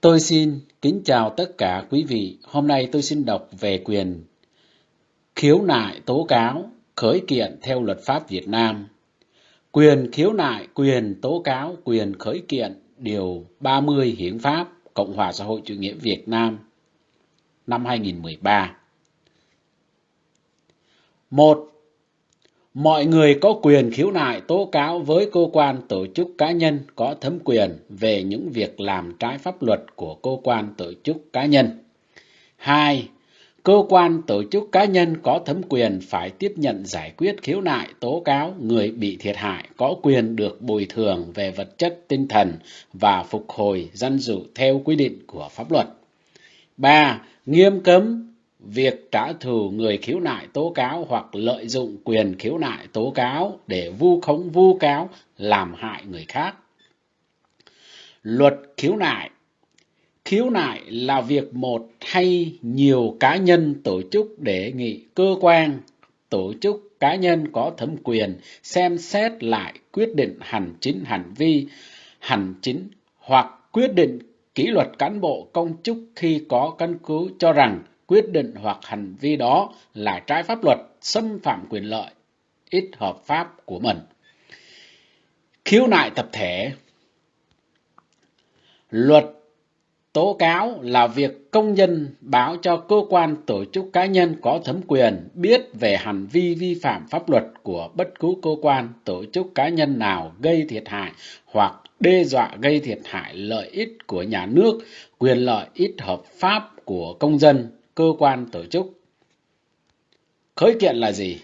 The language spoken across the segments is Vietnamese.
Tôi xin kính chào tất cả quý vị. Hôm nay tôi xin đọc về quyền khiếu nại tố cáo khởi kiện theo luật pháp Việt Nam. Quyền khiếu nại, quyền tố cáo, quyền khởi kiện điều 30 Hiến pháp Cộng hòa xã hội chủ nghĩa Việt Nam năm 2013. Một Mọi người có quyền khiếu nại tố cáo với cơ quan tổ chức cá nhân có thẩm quyền về những việc làm trái pháp luật của cơ quan tổ chức cá nhân. 2. Cơ quan tổ chức cá nhân có thẩm quyền phải tiếp nhận giải quyết khiếu nại tố cáo người bị thiệt hại có quyền được bồi thường về vật chất tinh thần và phục hồi dân dụ theo quy định của pháp luật. 3. Nghiêm cấm việc trả thù người khiếu nại tố cáo hoặc lợi dụng quyền khiếu nại tố cáo để vu khống vu cáo làm hại người khác. Luật khiếu nại Khiếu nại là việc một hay nhiều cá nhân tổ chức đề nghị cơ quan, tổ chức cá nhân có thẩm quyền xem xét lại quyết định hành chính hành vi hành chính hoặc quyết định kỷ luật cán bộ công chức khi có căn cứ cho rằng quyết định hoặc hành vi đó là trái pháp luật, xâm phạm quyền lợi, ít hợp pháp của mình. Khiếu nại tập thể Luật tố cáo là việc công dân báo cho cơ quan tổ chức cá nhân có thẩm quyền biết về hành vi vi phạm pháp luật của bất cứ cơ quan tổ chức cá nhân nào gây thiệt hại hoặc đe dọa gây thiệt hại lợi ích của nhà nước, quyền lợi ích hợp pháp của công dân cơ quan tổ chức. Khởi kiện là gì?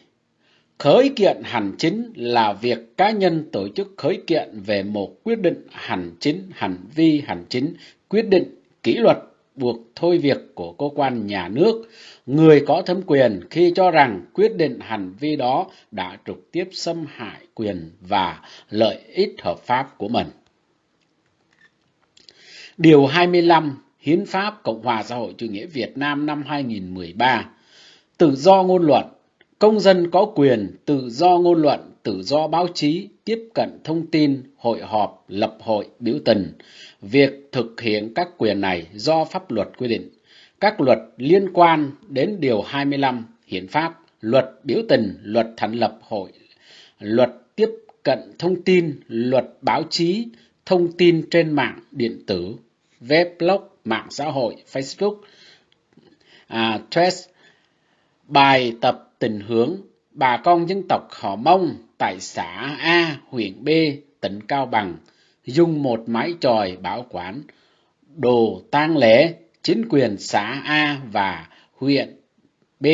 Khởi kiện hành chính là việc cá nhân tổ chức khởi kiện về một quyết định hành chính, hành vi hành chính, quyết định kỷ luật buộc thôi việc của cơ quan nhà nước, người có thẩm quyền khi cho rằng quyết định hành vi đó đã trực tiếp xâm hại quyền và lợi ích hợp pháp của mình. Điều 25 Hiến pháp Cộng hòa xã hội chủ nghĩa Việt Nam năm 2013. Tự do ngôn luận, công dân có quyền tự do ngôn luận, tự do báo chí, tiếp cận thông tin, hội họp, lập hội, biểu tình. Việc thực hiện các quyền này do pháp luật quy định. Các luật liên quan đến Điều 25 Hiến pháp, luật biểu tình, luật thành lập hội, luật tiếp cận thông tin, luật báo chí, thông tin trên mạng điện tử, web blog, mạng xã hội Facebook, à, Threads, bài tập tình hướng bà con dân tộc họ Mông tại xã A, huyện B, tỉnh Cao Bằng dùng một mái tròi bảo quản đồ tang lễ chính quyền xã A và huyện B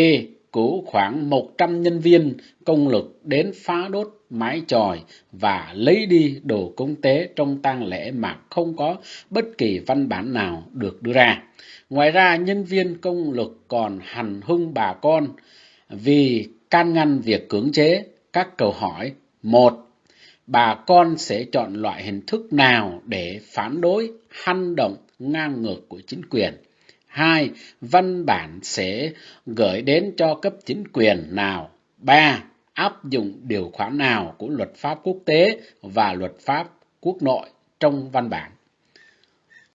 cử khoảng 100 nhân viên công lực đến phá đốt mái chòi và lấy đi đồ cúng tế trong tang lễ mà không có bất kỳ văn bản nào được đưa ra. Ngoài ra, nhân viên công lực còn hành hung bà con vì can ngăn việc cưỡng chế các câu hỏi. Một, bà con sẽ chọn loại hình thức nào để phản đối hành động ngang ngược của chính quyền? Hai, văn bản sẽ gửi đến cho cấp chính quyền nào? Ba, áp dụng điều khoản nào của luật pháp quốc tế và luật pháp quốc nội trong văn bản.